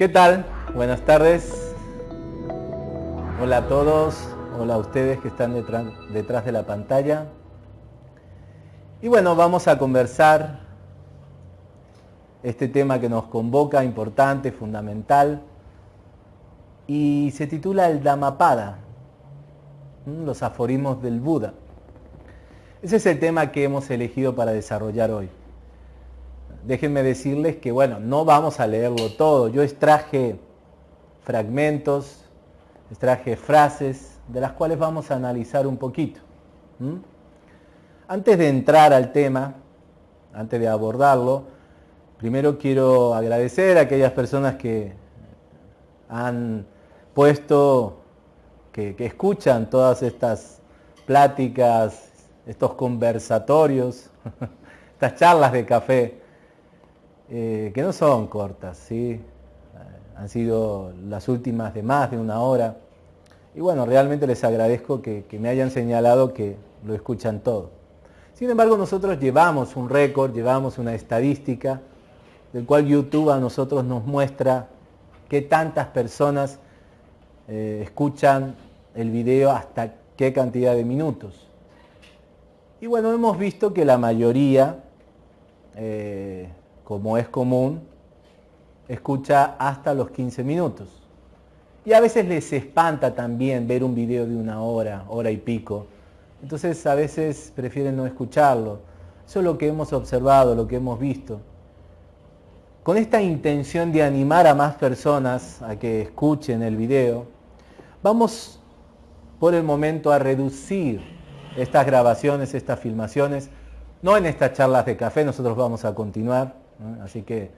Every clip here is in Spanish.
¿Qué tal? Buenas tardes. Hola a todos, hola a ustedes que están detrás, de la pantalla. Y bueno, vamos a conversar este tema que nos convoca, importante, fundamental, y se titula el Dhammapada, los aforismos del Buda. Ese es el tema que hemos elegido para desarrollar hoy. Déjenme decirles que, bueno, no vamos a leerlo todo. Yo extraje fragmentos, extraje frases de las cuales vamos a analizar un poquito. Antes de entrar al tema, antes de abordarlo, primero quiero agradecer a aquellas personas que han puesto, que, escuchan todas estas pláticas, estos conversatorios, estas charlas de café, eh, que no son cortas, ¿sí? han sido las últimas de más de una hora. Y bueno, realmente les agradezco que me hayan señalado que lo escuchan todo. Sin embargo, nosotros llevamos un récord, llevamos una estadística, del cual YouTube a nosotros nos muestra qué tantas personas eh, escuchan el video hasta qué cantidad de minutos. Y bueno, hemos visto que la mayoría, eh, como es común, escucha hasta los 15 minutos. Y a veces les espanta también ver un video de una hora, hora y pico, entonces a veces prefieren no escucharlo. Eso es lo que hemos observado, lo que hemos visto. Con esta intención de animar a más personas a que escuchen el video, vamos por el momento a reducir estas grabaciones, estas filmaciones, no en estas charlas de café, nosotros vamos a continuar, así que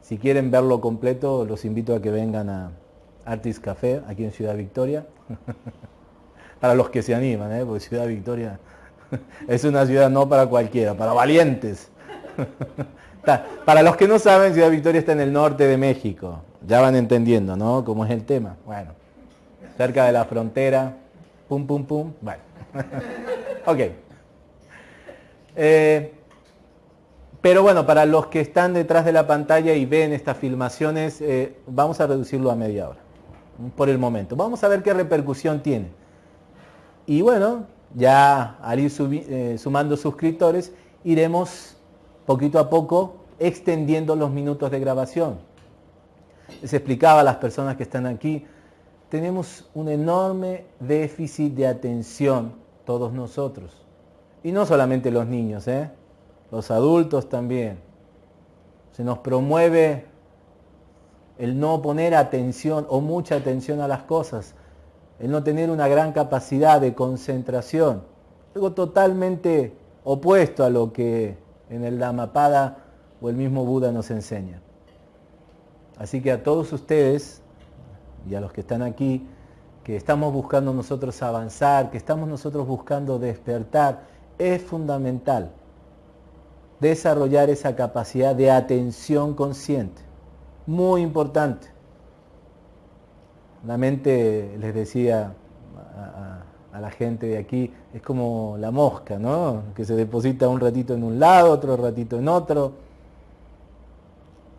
si quieren verlo completo, los invito a que vengan a Artis Café, aquí en Ciudad Victoria. para los que se animan, ¿eh? porque Ciudad Victoria es una ciudad no para cualquiera, para valientes. para los que no saben, Ciudad Victoria está en el norte de México. Ya van entendiendo, ¿no? Cómo es el tema. Bueno, cerca de la frontera. Pum, pum, pum. Bueno. ok. Eh, pero bueno, para los que están detrás de la pantalla y ven estas filmaciones, eh, vamos a reducirlo a media hora. Por el momento. Vamos a ver qué repercusión tiene. Y bueno, ya al ir eh, sumando suscriptores, iremos poquito a poco extendiendo los minutos de grabación. Les explicaba a las personas que están aquí, tenemos un enorme déficit de atención todos nosotros. Y no solamente los niños, ¿eh? Los adultos también. Se nos promueve el no poner atención o mucha atención a las cosas el no tener una gran capacidad de concentración, algo totalmente opuesto a lo que en el Dhammapada o el mismo Buda nos enseña. Así que a todos ustedes y a los que están aquí, que estamos buscando nosotros avanzar, que estamos nosotros buscando despertar, es fundamental desarrollar esa capacidad de atención consciente. Muy importante. La mente, les decía a, la gente de aquí, es como la mosca, ¿no? Que se deposita un ratito en un lado, otro ratito en otro.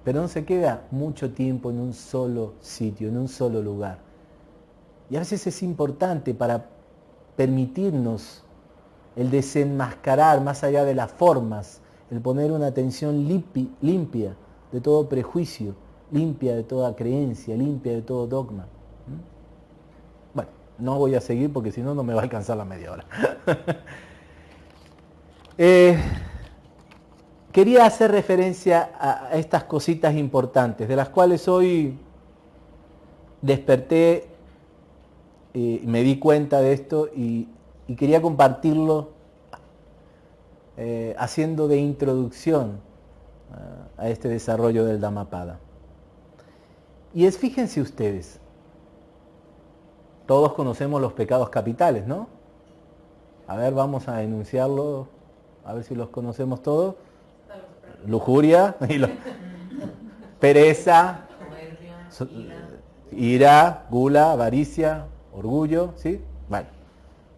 Pero no se queda mucho tiempo en un solo sitio, en un solo lugar. Y a veces es importante para permitirnos el desenmascarar más allá de las formas, el poner una atención limpia de todo prejuicio, limpia de toda creencia, limpia de todo dogma. Bueno, no voy a seguir porque si no, no me va a alcanzar la media hora. Eh, quería hacer referencia a estas cositas importantes, de las cuales hoy desperté, y me di cuenta de esto y, quería compartirlo eh, haciendo de introducción a este desarrollo del Dhammapada. Y es, fíjense ustedes, todos conocemos los pecados capitales, ¿no? A ver, vamos a enunciarlo, a ver si los conocemos todos. Lujuria, pereza, ira, gula, avaricia, orgullo, ¿sí? Bueno,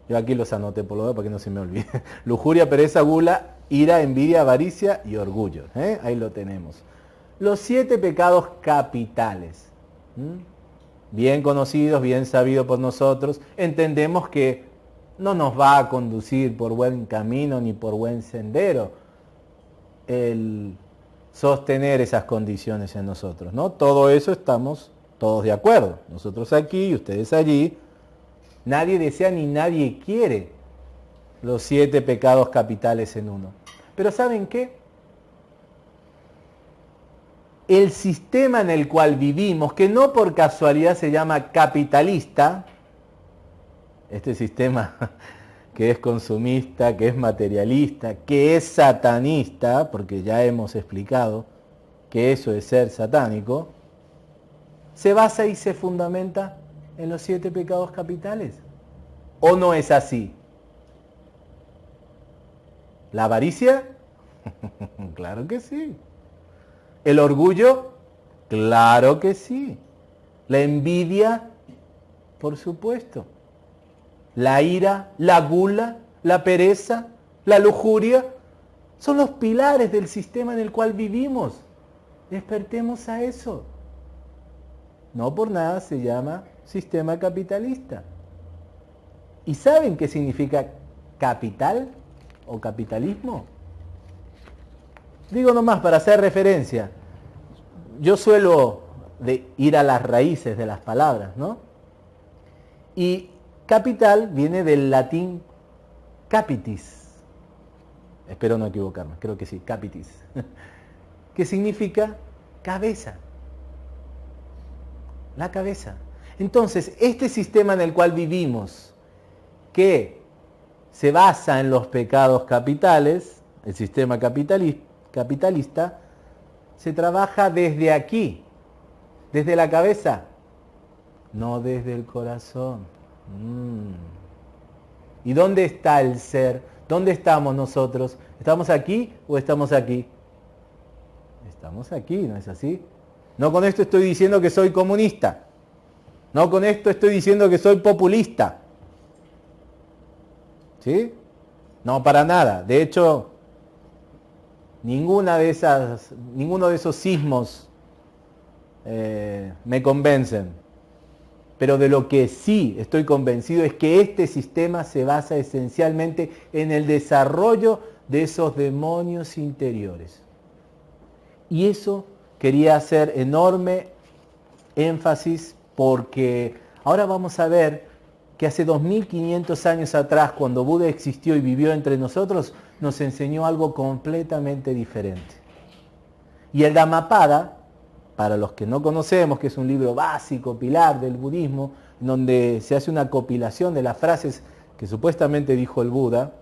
yo aquí los anoté por lo menos para que no se me olvide. Lujuria, pereza, gula, ira, envidia, avaricia y orgullo. ¿eh? Ahí lo tenemos. Los siete pecados capitales. bien conocidos, bien sabidos por nosotros, entendemos que no nos va a conducir por buen camino ni por buen sendero el sostener esas condiciones en nosotros, ¿no? Todo eso estamos todos de acuerdo. Nosotros aquí y ustedes allí. Nadie desea ni nadie quiere los siete pecados capitales en uno. Pero ¿saben qué? El sistema en el cual vivimos, que no por casualidad se llama capitalista, este sistema que es consumista, que es materialista, que es satanista, porque ya hemos explicado que eso es ser satánico, se basa y se fundamenta en los siete pecados capitales. ¿O no es así? ¿La avaricia? claro que sí. ¿El orgullo? Claro que sí. ¿La envidia? Por supuesto. ¿La ira? ¿La gula? ¿La pereza? ¿La lujuria? Son los pilares del sistema en el cual vivimos. Despertemos a eso. No por nada se llama sistema capitalista. ¿Y saben qué significa capital o capitalismo? Digo nomás para hacer referencia. Yo suelo ir a las raíces de las palabras, ¿no? Y capital viene del latín capitis. Espero no equivocarme, creo que sí, capitis. que significa cabeza. La cabeza. Entonces, este sistema en el cual vivimos, que se basa en los pecados capitales, el sistema capitalista, se trabaja desde aquí, desde la cabeza, no desde el corazón. Mm. ¿Y dónde está el ser? ¿Dónde estamos nosotros? ¿Estamos aquí o estamos aquí? Estamos aquí, ¿no es así? No con esto estoy diciendo que soy comunista. No con esto estoy diciendo que soy populista. ¿Sí? No, para nada. De hecho, ninguna de esas, ninguno de esos sismos eh, me convencen. Pero de lo que sí estoy convencido es que este sistema se basa esencialmente en el desarrollo de esos demonios interiores. Y eso quería hacer enorme énfasis porque ahora vamos a ver que hace 2500 años atrás, cuando Buda existió y vivió entre nosotros, nos enseñó algo completamente diferente. Y el Dhammapada, para los que no conocemos, que es un libro básico, pilar del budismo, donde se hace una compilación de las frases que supuestamente dijo el Buda,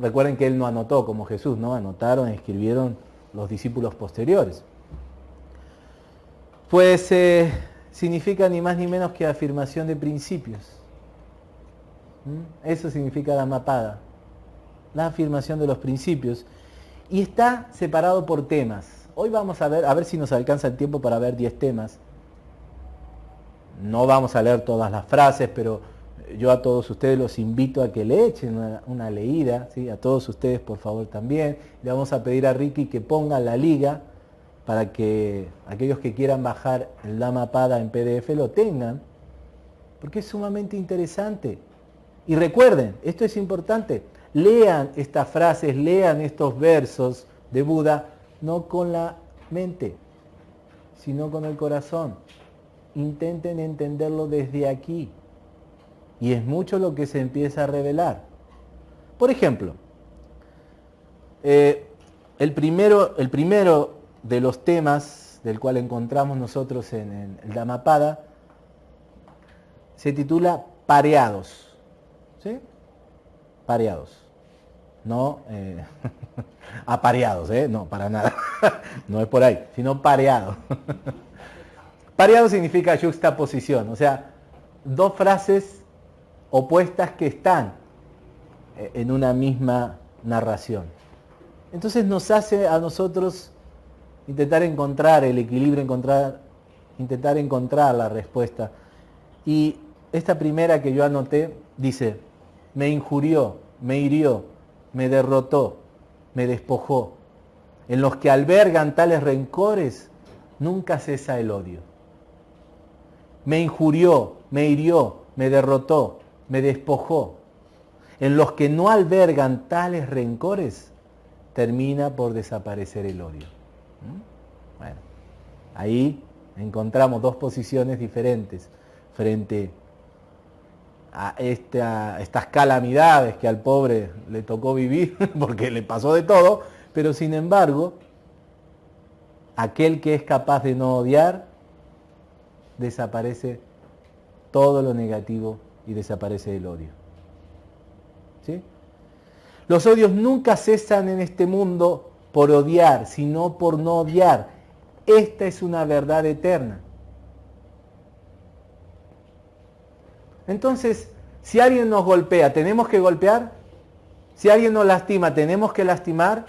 recuerden que él no anotó como Jesús, ¿no? Anotaron, escribieron los discípulos posteriores. Pues eh, significa ni más ni menos que afirmación de principios. ¿Mm? Eso significa la mapada, la afirmación de los principios. Y está separado por temas. Hoy vamos a ver, a ver si nos alcanza el tiempo para ver 10 temas. No vamos a leer todas las frases, pero yo a todos ustedes los invito a que le echen una, leída, ¿sí? a todos ustedes por favor también. Le vamos a pedir a Ricky que ponga la liga para que aquellos que quieran bajar el Dhammapada en PDF lo tengan, porque es sumamente interesante. Y recuerden, esto es importante, lean estas frases, lean estos versos de Buda, no con la mente, sino con el corazón. Intenten entenderlo desde aquí. Y es mucho lo que se empieza a revelar. Por ejemplo, eh, el, primero, el primero de los temas del cual encontramos nosotros en, el Dhammapada se titula pareados. ¿Sí? Pareados. No eh, apareados, ¿eh? No, para nada. no es por ahí, sino pareado. pareado significa juxtaposición, o sea, dos frases opuestas que están eh, en una misma narración. Entonces nos hace a nosotros intentar encontrar el equilibrio, encontrar, intentar encontrar la respuesta. Y esta primera que yo anoté dice, me injurió, me hirió, me derrotó, me despojó. En los que albergan tales rencores, nunca cesa el odio. me injurió, me hirió, me derrotó, me despojó, en los que no albergan tales rencores, termina por desaparecer el odio. ¿Mm? Bueno, ahí encontramos dos posiciones diferentes frente a estas calamidades que al pobre le tocó vivir, porque le pasó de todo, pero sin embargo, aquel que es capaz de no odiar, desaparece todo lo negativo y desaparece el odio. ¿Sí? Los odios nunca cesan en este mundo por odiar, sino por no odiar. Esta es una verdad eterna. Entonces, si alguien nos golpea, ¿tenemos que golpear? Si alguien nos lastima, ¿tenemos que lastimar?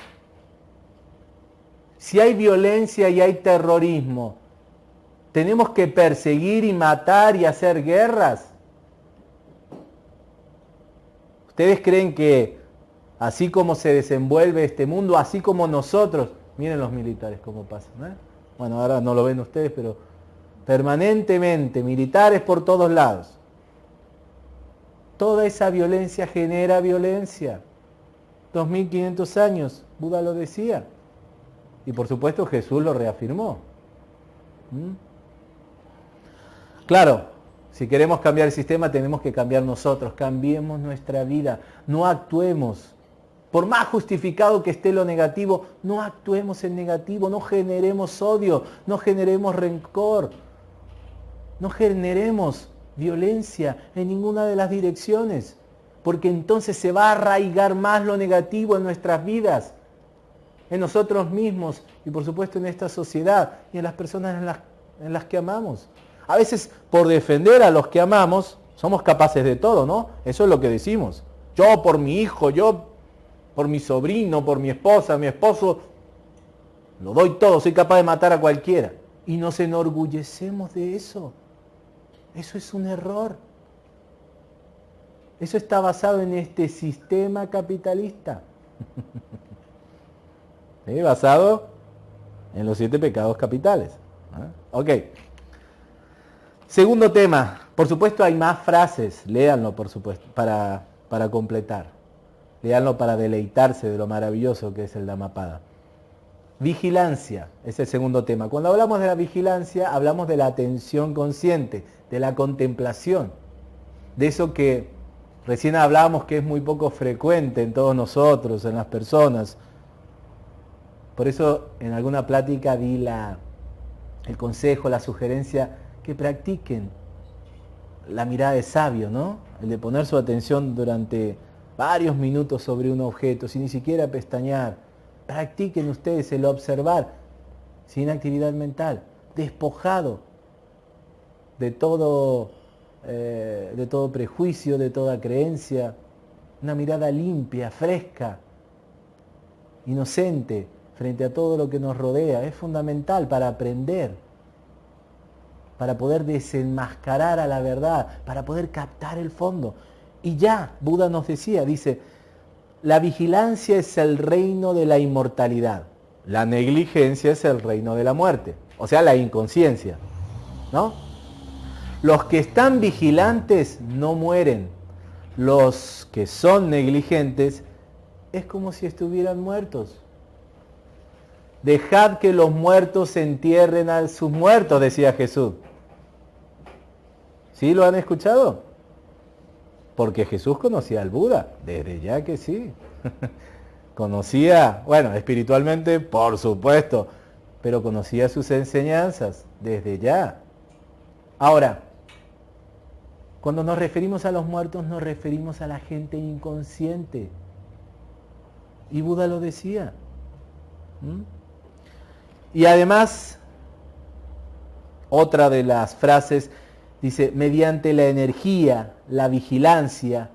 Si hay violencia y hay terrorismo, ¿tenemos que perseguir y matar y hacer guerras? ¿Ustedes creen que así como se desenvuelve este mundo, así como nosotros, miren los militares cómo pasan, ¿eh? bueno, ahora no lo ven ustedes, pero permanentemente, militares por todos lados. Toda esa violencia genera violencia. 2500 años, Buda lo decía. Y por supuesto Jesús lo reafirmó. ¿Mm? Claro, si queremos cambiar el sistema tenemos que cambiar nosotros, cambiemos nuestra vida, no actuemos. Por más justificado que esté lo negativo, no actuemos en negativo, no generemos odio, no generemos rencor, no generemos violencia en ninguna de las direcciones, porque entonces se va a arraigar más lo negativo en nuestras vidas, en nosotros mismos y por supuesto en esta sociedad y en las personas en las, en las que amamos. A veces por defender a los que amamos somos capaces de todo, ¿no? Eso es lo que decimos. Yo por mi hijo, yo por mi sobrino, por mi esposa, mi esposo, lo doy todo, soy capaz de matar a cualquiera. Y nos enorgullecemos de eso. Eso es un error. Eso está basado en este sistema capitalista. Basado en los siete pecados capitales. Ok. Segundo tema. Por supuesto hay más frases. Léanlo, por supuesto, para, para completar. Léanlo para deleitarse de lo maravilloso que es el Dhammapada. Vigilancia es el segundo tema. Cuando hablamos de la vigilancia, hablamos de la atención consciente de la contemplación, de eso que recién hablábamos que es muy poco frecuente en todos nosotros, en las personas. Por eso en alguna plática di la, el consejo, la sugerencia que practiquen la mirada de sabio, ¿no? El de poner su atención durante varios minutos sobre un objeto, sin ni siquiera pestañear. Practiquen ustedes el observar sin actividad mental, despojado de todo, eh, de todo prejuicio, de toda creencia, una mirada limpia, fresca, inocente frente a todo lo que nos rodea. Es fundamental para aprender, para poder desenmascarar a la verdad, para poder captar el fondo. Y ya, Buda nos decía, dice, la vigilancia es el reino de la inmortalidad, la negligencia es el reino de la muerte, o sea, la inconsciencia, ¿no? Los que están vigilantes no mueren. Los que son negligentes es como si estuvieran muertos. Dejad que los muertos entierren a sus muertos, decía Jesús. ¿Sí lo han escuchado? Porque Jesús conocía al Buda, desde ya que sí. conocía, bueno, espiritualmente, por supuesto, pero conocía sus enseñanzas, desde ya. Ahora, cuando nos referimos a los muertos nos referimos a la gente inconsciente. Y Buda lo decía. Y además, otra de las frases dice, mediante la energía, la vigilancia,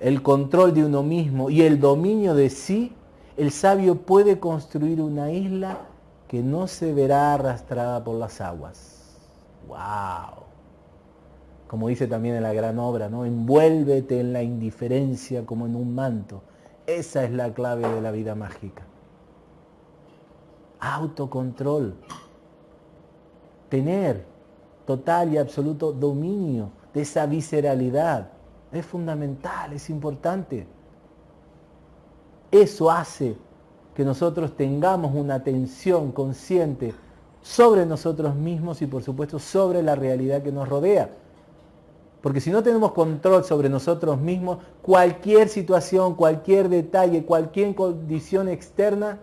el control de uno mismo y el dominio de sí, el sabio puede construir una isla que no se verá arrastrada por las aguas. ¡Wow! como dice también en la gran obra, ¿no? Envuélvete en la indiferencia como en un manto. Esa es la clave de la vida mágica. Autocontrol. Tener total y absoluto dominio de esa visceralidad. Es fundamental, es importante. Eso hace que nosotros tengamos una atención consciente sobre nosotros mismos y por supuesto sobre la realidad que nos rodea. Porque si no tenemos control sobre nosotros mismos, cualquier situación, cualquier detalle, cualquier condición externa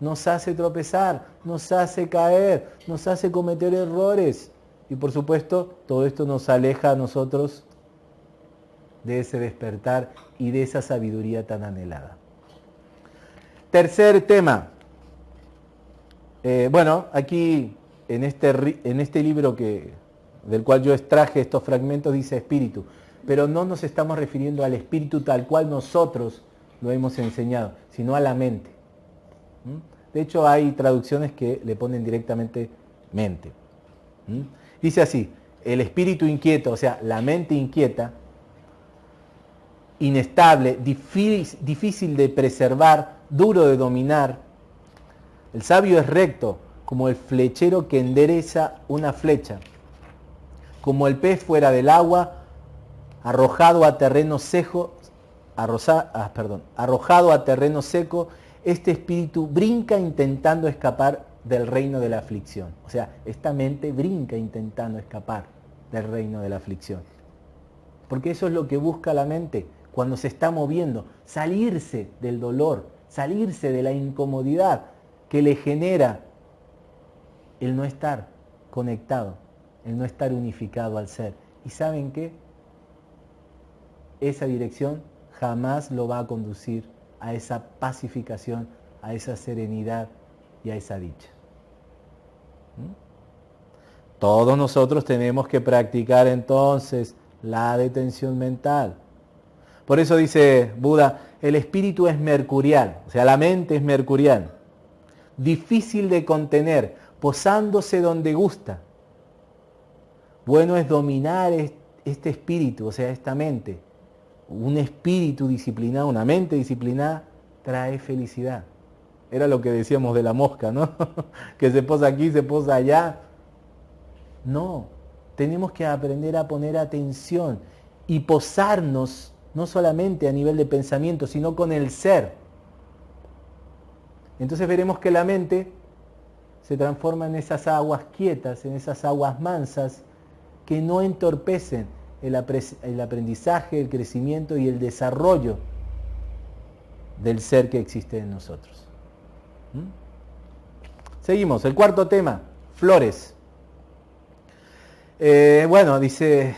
nos hace tropezar, nos hace caer, nos hace cometer errores. Y por supuesto, todo esto nos aleja a nosotros de ese despertar y de esa sabiduría tan anhelada. Tercer tema. Eh, bueno, aquí en este, en este libro que, del cual yo extraje estos fragmentos dice espíritu, pero no nos estamos refiriendo al espíritu tal cual nosotros lo hemos enseñado, sino a la mente. ¿Mm? De hecho, hay traducciones que le ponen directamente mente. ¿Mm? Dice así, el espíritu inquieto, o sea, la mente inquieta, inestable, difícil de preservar, duro de dominar. El sabio es recto, como el flechero que endereza una flecha, como el pez fuera del agua, arrojado a terreno seco, ah, arrojado a terreno seco, este espíritu brinca intentando escapar del reino de la aflicción. O sea, esta mente brinca intentando escapar del reino de la aflicción. Porque eso es lo que busca la mente cuando se está moviendo, salirse del dolor, salirse de la incomodidad que le genera el no estar conectado, el no estar unificado al ser. ¿Y saben qué? Esa dirección jamás lo va a conducir a esa pacificación, a esa serenidad y a esa dicha. ¿Mm? Todos nosotros tenemos que practicar entonces la detención mental. Por eso dice Buda, el espíritu es mercurial, o sea, la mente es mercurial, difícil de contener, posándose donde gusta. Bueno es dominar este espíritu, o sea, esta mente. Un espíritu disciplinado, una mente disciplinada, trae felicidad. Era lo que decíamos de la mosca, ¿no? que se posa aquí, se posa allá. No, tenemos que aprender a poner atención y posarnos no solamente a nivel de pensamiento, sino con el ser. Entonces veremos que la mente se transforma en esas aguas quietas, en esas aguas mansas que no entorpecen el, aprendizaje, el crecimiento y el desarrollo del ser que existe en nosotros. ¿Mm? Seguimos, el cuarto tema, flores. Eh, bueno, dice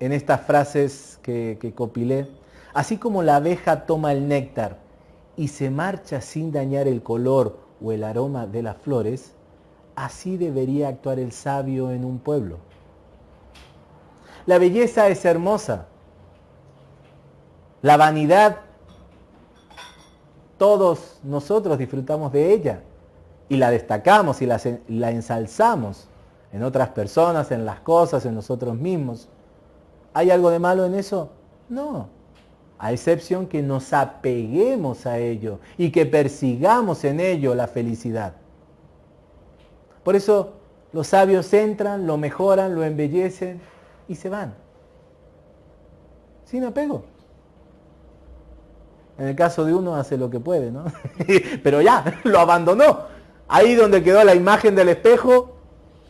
en estas frases que, que copilé, así como la abeja toma el néctar y se marcha sin dañar el color o el aroma de las flores, así debería actuar el sabio en un pueblo. La belleza es hermosa. La vanidad, todos nosotros disfrutamos de ella y la destacamos y la, ensalzamos en otras personas, en las cosas, en nosotros mismos. ¿Hay algo de malo en eso? No. A excepción que nos apeguemos a ello y que persigamos en ello la felicidad. Por eso los sabios entran, lo mejoran, lo embellecen y se van. Sin apego. En el caso de uno hace lo que puede, ¿no? Pero ya, lo abandonó. Ahí donde quedó la imagen del espejo,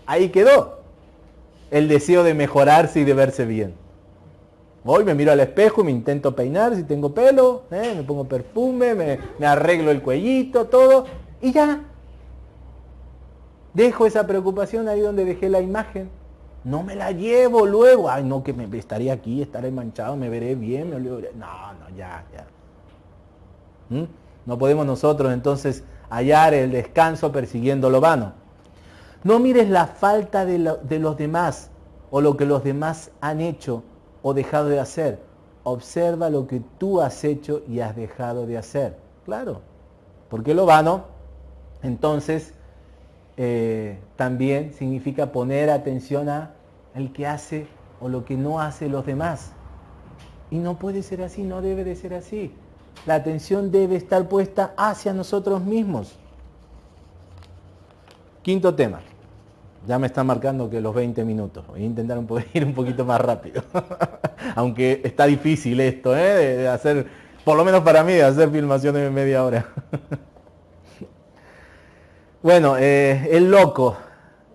ahí quedó el deseo de mejorarse y de verse bien. Hoy me miro al espejo me intento peinar si tengo pelo, ¿eh? me pongo perfume, me, me arreglo el cuellito, todo, y ya. Dejo esa preocupación ahí donde dejé la imagen. No me la llevo luego. Ay, no, que me estaría aquí, estaré manchado, me veré bien, me No, no, ya, ya. ¿Mm? No podemos nosotros entonces hallar el descanso persiguiendo lo vano. No mires la falta de, de los demás o lo que los demás han hecho o dejado de hacer. Observa lo que tú has hecho y has dejado de hacer. Claro, porque lo vano, entonces, eh, también significa poner atención a el que hace o lo que no hace los demás. Y no puede ser así, no debe de ser así. La atención debe estar puesta hacia nosotros mismos. Quinto tema. Ya me están marcando que los 20 minutos. Voy a intentar ir un poquito más rápido. Aunque está difícil esto, ¿eh? de, hacer, por lo menos para mí, de hacer filmaciones de media hora. bueno, eh, el loco.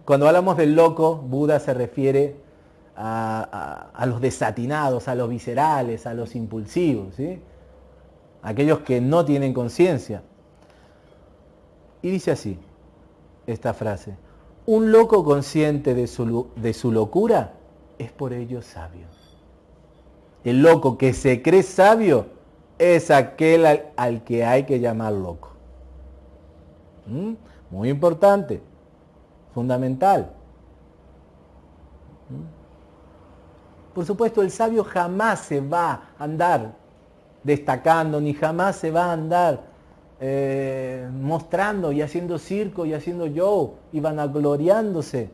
Cuando hablamos del loco, Buda se refiere a, los desatinados, a los viscerales, a los impulsivos, ¿sí? aquellos que no tienen conciencia. Y dice así, esta frase, un loco consciente de su, locura es por ello sabio. El loco que se cree sabio es aquel al, que hay que llamar loco. ¿Mm? Muy importante, fundamental. ¿Mm? Por supuesto, el sabio jamás se va a andar destacando, ni jamás se va a andar eh, mostrando y haciendo circo y haciendo show y vanagloriándose.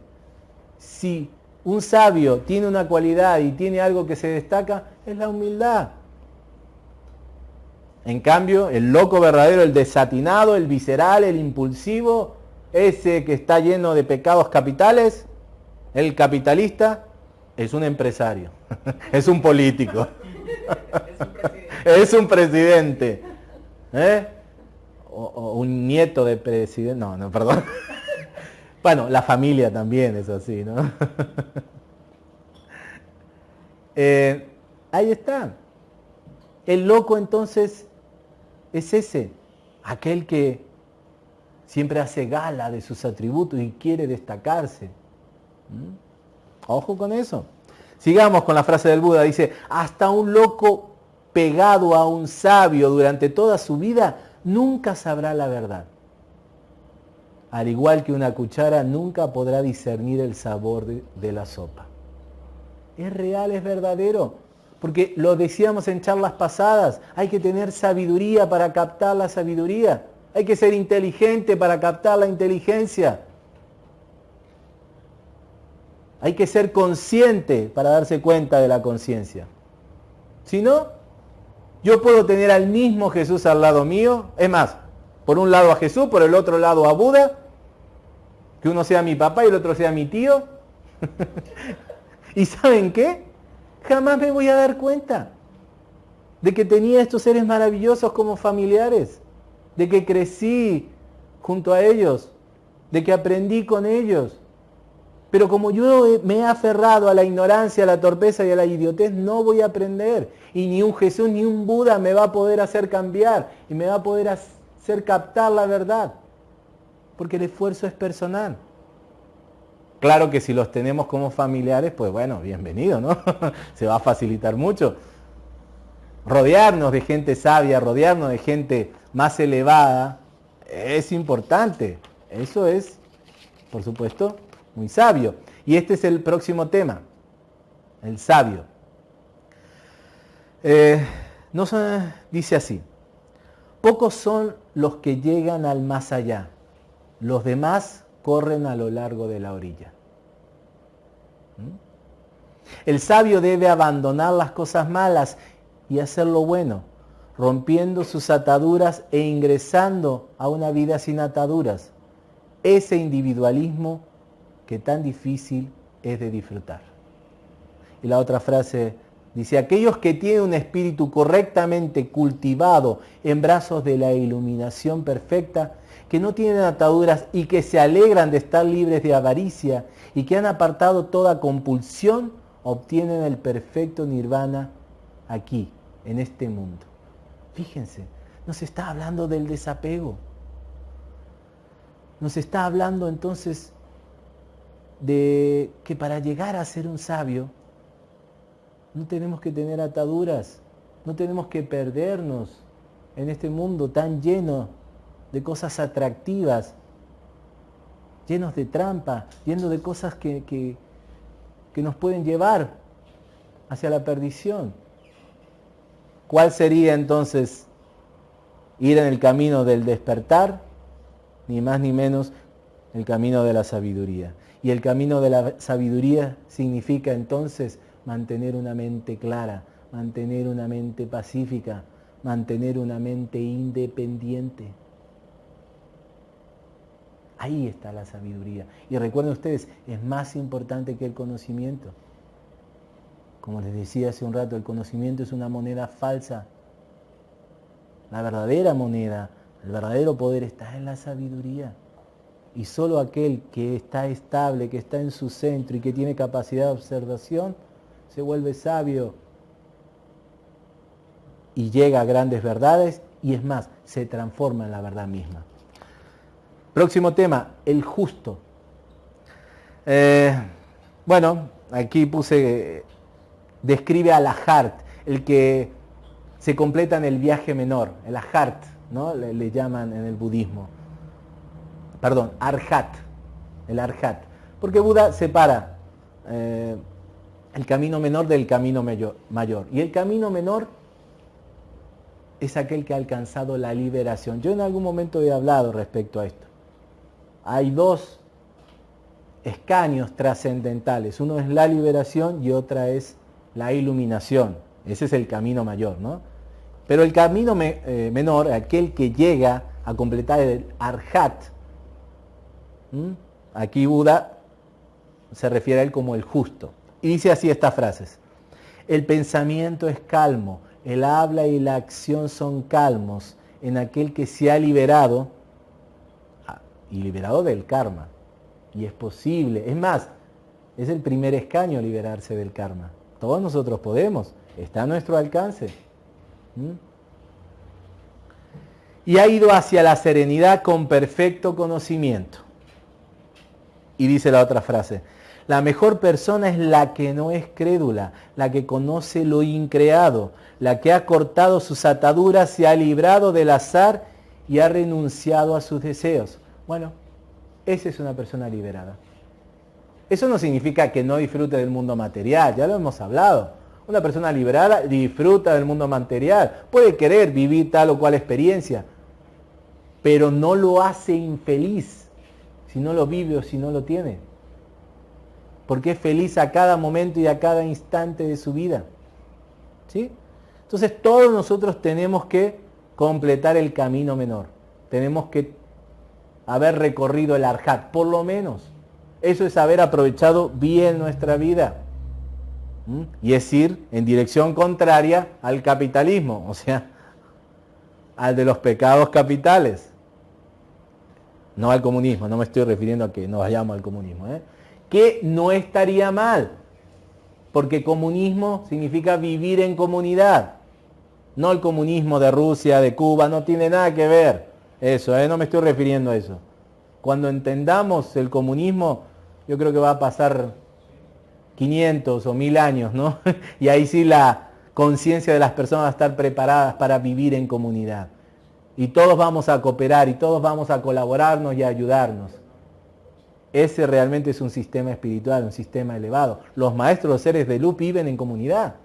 Si un sabio tiene una cualidad y tiene algo que se destaca, es la humildad. En cambio, el loco verdadero, el desatinado, el visceral, el impulsivo, ese que está lleno de pecados capitales, el capitalista, es un empresario, es un político, es un presidente. ¿eh? o, un nieto de presidente. No, no, perdón. bueno, la familia también es así, ¿no? Eh, ahí está. El loco entonces es ese, aquel que siempre hace gala de sus atributos y quiere destacarse. ¿Mm? Ojo con eso. Sigamos con la frase del Buda. Dice, hasta un loco pegado a un sabio durante toda su vida nunca sabrá la verdad. Al igual que una cuchara nunca podrá discernir el sabor de, la sopa. Es real, es verdadero. Porque lo decíamos en charlas pasadas, hay que tener sabiduría para captar la sabiduría. Hay que ser inteligente para captar la inteligencia. Hay que ser consciente para darse cuenta de la conciencia. Si no, yo puedo tener al mismo Jesús al lado mío. Es más, por un lado a Jesús, por el otro lado a Buda. Que uno sea mi papá y el otro sea mi tío. ¿Y saben qué? Jamás me voy a dar cuenta de que tenía estos seres maravillosos como familiares. De que crecí junto a ellos. De que aprendí con ellos. Pero como yo me he aferrado a la ignorancia, a la torpeza y a la idiotez, no voy a aprender. Y ni un Jesús ni un Buda me va a poder hacer cambiar y me va a poder hacer captar la verdad. Porque el esfuerzo es personal. Claro que si los tenemos como familiares, pues bueno, bienvenido, ¿no? Se va a facilitar mucho. Rodearnos de gente sabia, rodearnos de gente más elevada, es importante. Eso es, por supuesto, muy sabio. Y este es el próximo tema, el sabio. Eh, dice así, pocos son los que llegan al más allá, los demás corren a lo largo de la orilla. ¿Mm? El sabio debe abandonar las cosas malas y hacer lo bueno, rompiendo sus ataduras e ingresando a una vida sin ataduras. Ese individualismo que tan difícil es de disfrutar. Y la otra frase dice, aquellos que tienen un espíritu correctamente cultivado en brazos de la iluminación perfecta, que no tienen ataduras y que se alegran de estar libres de avaricia y que han apartado toda compulsión, obtienen el perfecto nirvana aquí, en este mundo. Fíjense, nos está hablando del desapego. Nos está hablando entonces de que para llegar a ser un sabio no tenemos que tener ataduras, no tenemos que perdernos en este mundo tan lleno de cosas atractivas, llenos de trampa, lleno de cosas que, que, que nos pueden llevar hacia la perdición. ¿Cuál sería entonces ir en el camino del despertar? Ni más ni menos el camino de la sabiduría. Y el camino de la sabiduría significa entonces mantener una mente clara, mantener una mente pacífica, mantener una mente independiente. Ahí está la sabiduría. Y recuerden ustedes, es más importante que el conocimiento. Como les decía hace un rato, el conocimiento es una moneda falsa. La verdadera moneda, el verdadero poder está en la sabiduría. Y solo aquel que está estable, que está en su centro y que tiene capacidad de observación, se vuelve sabio y llega a grandes verdades y es más, se transforma en la verdad misma. Próximo tema, el justo. Eh, bueno, aquí puse, describe al Ahart, el que se completa en el viaje menor, el Ahart, ¿no? Le, llaman en el budismo. Perdón, Arhat, el Arhat. Porque Buda separa eh, el camino menor del camino mayor. Y el camino menor es aquel que ha alcanzado la liberación. Yo en algún momento he hablado respecto a esto. Hay dos escaños trascendentales. Uno es la liberación y otra es la iluminación. Ese es el camino mayor, ¿no? Pero el camino eh, menor, aquel que llega a completar el arhat, aquí Buda se refiere a él como el justo. Y dice así estas frases. El pensamiento es calmo, el habla y la acción son calmos en aquel que se ha liberado y liberado del karma. Y es posible. Es más, es el primer escaño liberarse del karma. Todos nosotros podemos. Está a nuestro alcance. ¿Mm? Y ha ido hacia la serenidad con perfecto conocimiento. Y dice la otra frase, la mejor persona es la que no es crédula, la que conoce lo increado, la que ha cortado sus ataduras, se ha librado del azar y ha renunciado a sus deseos. Bueno, esa es una persona liberada. Eso no significa que no disfrute del mundo material, ya lo hemos hablado. Una persona liberada disfruta del mundo material, puede querer vivir tal o cual experiencia, pero no lo hace infeliz si no lo vive o si no lo tiene porque es feliz a cada momento y a cada instante de su vida. ¿Sí? Entonces todos nosotros tenemos que completar el camino menor. Tenemos que haber recorrido el arjat, por lo menos. Eso es haber aprovechado bien nuestra vida. Y es ir en dirección contraria al capitalismo, o sea, al de los pecados capitales. No al comunismo, no me estoy refiriendo a que nos vayamos al comunismo. ¿eh? que no estaría mal, porque comunismo significa vivir en comunidad. No el comunismo de Rusia, de Cuba, no tiene nada que ver eso, ¿eh? no me estoy refiriendo a eso. Cuando entendamos el comunismo, yo creo que va a pasar 500 o 1000 años, ¿no? y ahí sí la conciencia de las personas va a estar preparadas para vivir en comunidad. Y todos vamos a cooperar y todos vamos a colaborarnos y a ayudarnos. Ese realmente es un sistema espiritual, un sistema elevado. Los maestros los seres de luz viven en comunidad.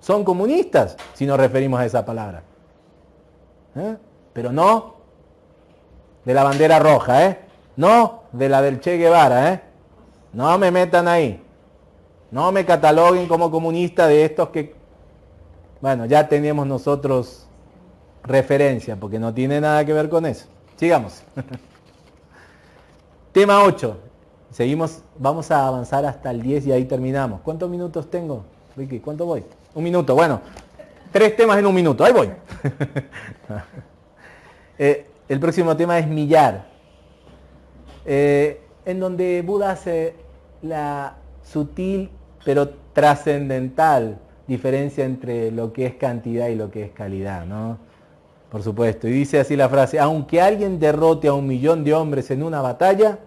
Son comunistas, si nos referimos a esa palabra. ¿Eh? Pero no de la bandera roja, ¿eh? No de la del Che Guevara, ¿eh? No me metan ahí. No me cataloguen como comunista de estos que, bueno, ya tenemos nosotros referencia, porque no tiene nada que ver con eso. Sigamos. Tema 8. Seguimos, vamos a avanzar hasta el 10 y ahí terminamos. ¿Cuántos minutos tengo, Ricky? ¿Cuánto voy? Un minuto, bueno. Tres temas en un minuto, ahí voy. Eh, el próximo tema es millar. Eh, en donde Buda hace la sutil pero trascendental diferencia entre lo que es cantidad y lo que es calidad, ¿no? por supuesto. Y dice así la frase, aunque alguien derrote a un millón de hombres en una batalla,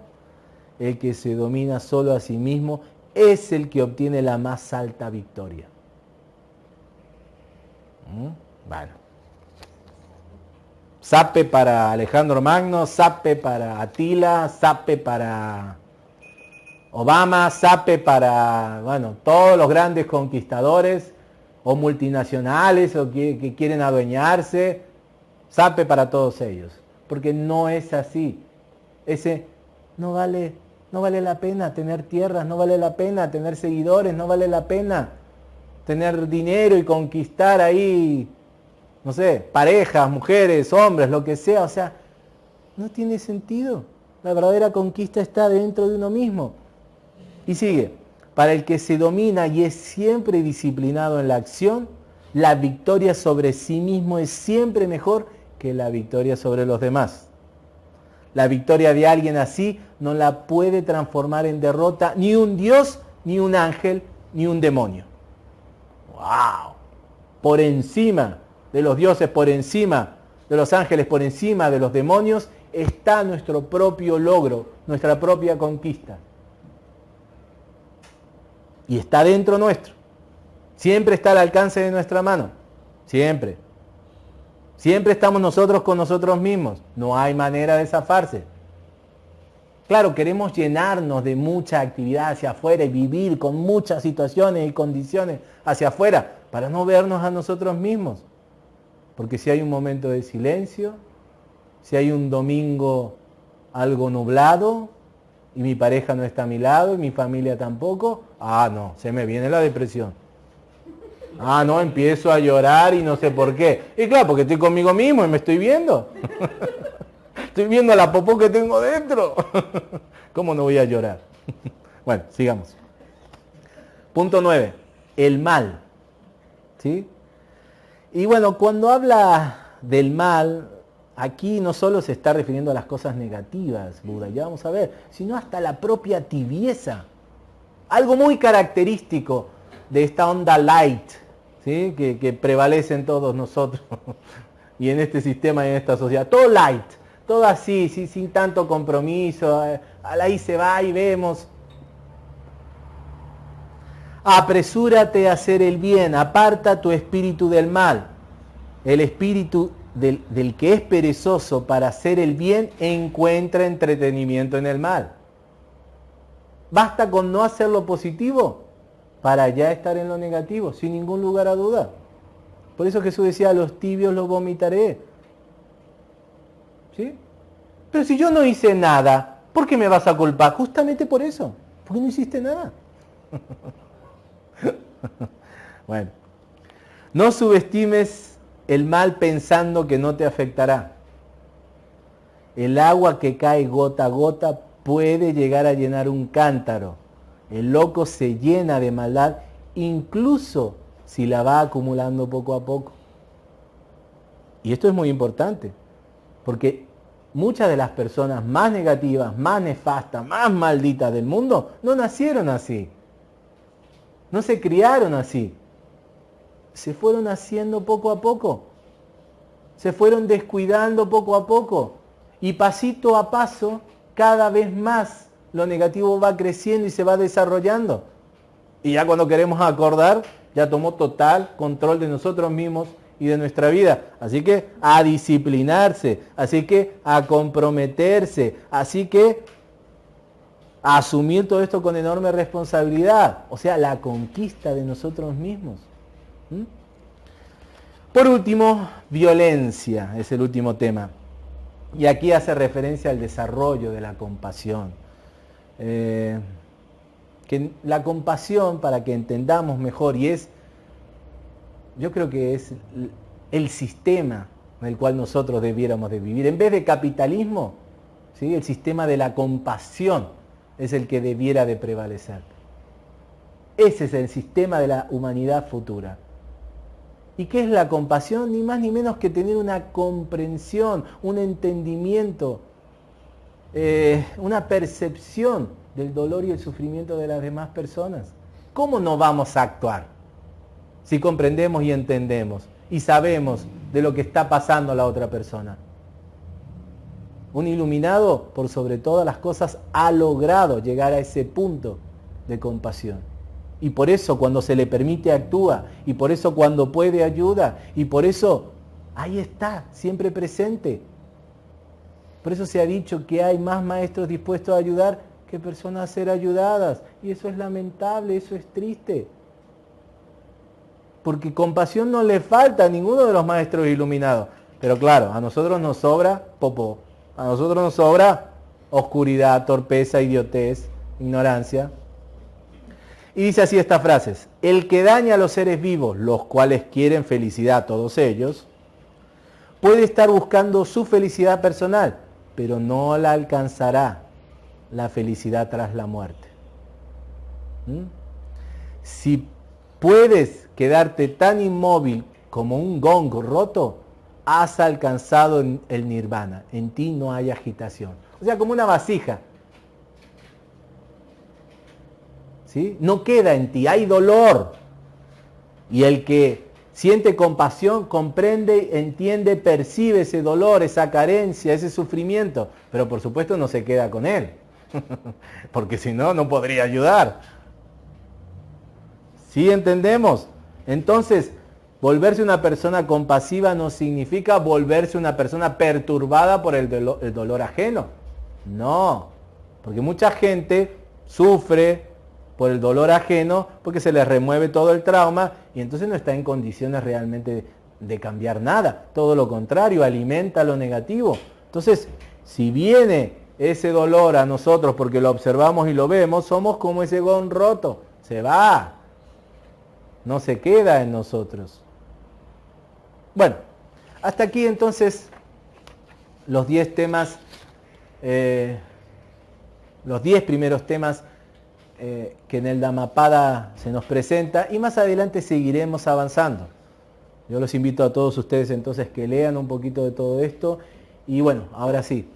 el que se domina solo a sí mismo es el que obtiene la más alta victoria. ¿Mm? Bueno. Sape para Alejandro Magno, sape para Atila, sape para Obama, sape para, bueno, todos los grandes conquistadores o multinacionales o que quieren adueñarse Sape para todos ellos. Porque no es así. Ese no vale, no vale la pena tener tierras, no vale la pena tener seguidores, no vale la pena tener dinero y conquistar ahí, no sé, parejas, mujeres, hombres, lo que sea. O sea, no tiene sentido. La verdadera conquista está dentro de uno mismo. Y sigue, para el que se domina y es siempre disciplinado en la acción, la victoria sobre sí mismo es siempre mejor que la victoria sobre los demás. La victoria de alguien así no la puede transformar en derrota ni un Dios, ni un ángel, ni un demonio. ¡Wow! Por encima de los dioses, por encima de los ángeles, por encima de los demonios, está nuestro propio logro, nuestra propia conquista. Y está dentro nuestro. Siempre está al alcance de nuestra mano. Siempre. Siempre estamos nosotros con nosotros mismos. No hay manera de zafarse. Claro, queremos llenarnos de mucha actividad hacia afuera y vivir con muchas situaciones y condiciones hacia afuera para no vernos a nosotros mismos. Porque si hay un momento de silencio, si hay un domingo algo nublado y mi pareja no está a mi lado y mi familia tampoco, ah, no, se me viene la depresión. Ah, no, empiezo a llorar y no sé por qué. Y claro, porque estoy conmigo mismo y me estoy viendo. Estoy viendo la popó que tengo dentro. ¿Cómo no voy a llorar? Bueno, sigamos. Punto 9. El mal. ¿Sí? Y bueno, cuando habla del mal, aquí no solo se está refiriendo a las cosas negativas, Buda, ya vamos a ver, sino hasta la propia tibieza. Algo muy característico de esta onda light, ¿sí? que, que prevalece en todos nosotros y en este sistema y en esta sociedad. Todo light todo así, sin tanto compromiso, eh, ahí se va y vemos. Apresúrate a hacer el bien, aparta tu espíritu del mal. El espíritu del, que es perezoso para hacer el bien encuentra entretenimiento en el mal. Basta con no hacer lo positivo para ya estar en lo negativo, sin ningún lugar a duda. Por eso Jesús decía, los tibios los vomitaré. ¿Sí? Pero si yo no hice nada, ¿por qué me vas a culpar? Justamente por eso, porque no hiciste nada. bueno, no subestimes el mal pensando que no te afectará. El agua que cae gota a gota puede llegar a llenar un cántaro. El loco se llena de maldad incluso si la va acumulando poco a poco. Y esto es muy importante. Porque muchas de las personas más negativas, más nefastas, más malditas del mundo, no nacieron así. No se criaron así. Se fueron haciendo poco a poco. Se fueron descuidando poco a poco. Y pasito a paso, cada vez más lo negativo va creciendo y se va desarrollando. Y ya cuando queremos acordar, ya tomó total control de nosotros mismos y de nuestra vida. Así que a disciplinarse, así que a comprometerse, así que asumir todo esto con enorme responsabilidad, o sea, la conquista de nosotros mismos. Por último, violencia es el último tema. Y aquí hace referencia al desarrollo de la compasión. Eh, que la compasión, para que entendamos mejor, y es yo creo que es el sistema en el cual nosotros debiéramos de vivir. En vez de capitalismo, ¿sí? el sistema de la compasión es el que debiera de prevalecer. Ese es el sistema de la humanidad futura. ¿Y qué es la compasión? Ni más ni menos que tener una comprensión, un entendimiento, eh, una percepción del dolor y el sufrimiento de las demás personas. ¿Cómo no vamos a actuar? si comprendemos y entendemos y sabemos de lo que está pasando a la otra persona. Un iluminado, por sobre todas las cosas, ha logrado llegar a ese punto de compasión. Y por eso cuando se le permite actúa, y por eso cuando puede ayuda, y por eso ahí está, siempre presente. Por eso se ha dicho que hay más maestros dispuestos a ayudar que personas a ser ayudadas. Y eso es lamentable, eso es triste porque compasión no le falta a ninguno de los maestros iluminados. Pero claro, a nosotros nos sobra popó, a nosotros nos sobra oscuridad, torpeza, idiotez, ignorancia. Y dice así estas frases, el que daña a los seres vivos, los cuales quieren felicidad, todos ellos, puede estar buscando su felicidad personal pero no la alcanzará la felicidad tras la muerte. ¿Mm? Si puedes quedarte tan inmóvil como un gong roto, has alcanzado el nirvana. En ti no hay agitación. O sea, como una vasija. ¿Sí? No queda en ti, hay dolor. Y el que siente compasión, comprende, entiende, percibe ese dolor, esa carencia, ese sufrimiento. Pero por supuesto no se queda con él. Porque si no, no podría ayudar. ¿Sí entendemos? Entonces, volverse una persona compasiva no significa volverse una persona perturbada por el dolor, ajeno. No, porque mucha gente sufre por el dolor ajeno porque se le remueve todo el trauma y entonces no está en condiciones realmente de cambiar nada. Todo lo contrario, alimenta lo negativo. Entonces, si viene ese dolor a nosotros porque lo observamos y lo vemos, somos como ese gon roto. Se va. No se queda en nosotros. Bueno, hasta aquí entonces los 10 temas, eh, los 10 primeros temas eh, que en el Dhammapada se nos presenta y más adelante seguiremos avanzando. Yo los invito a todos ustedes entonces que lean un poquito de todo esto y bueno, ahora sí,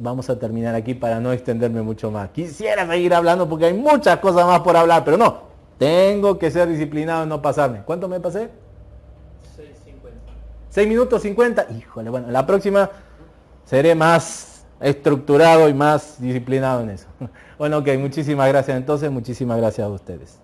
vamos a terminar aquí para no extenderme mucho más. Quisiera seguir hablando porque hay muchas cosas más por hablar, pero no, tengo que ser disciplinado y no pasarme. ¿Cuánto me pasé? 6.50. 6 minutos 50. Híjole, bueno, la próxima seré más estructurado y más disciplinado en eso. Bueno, ok, muchísimas gracias entonces, muchísimas gracias a ustedes.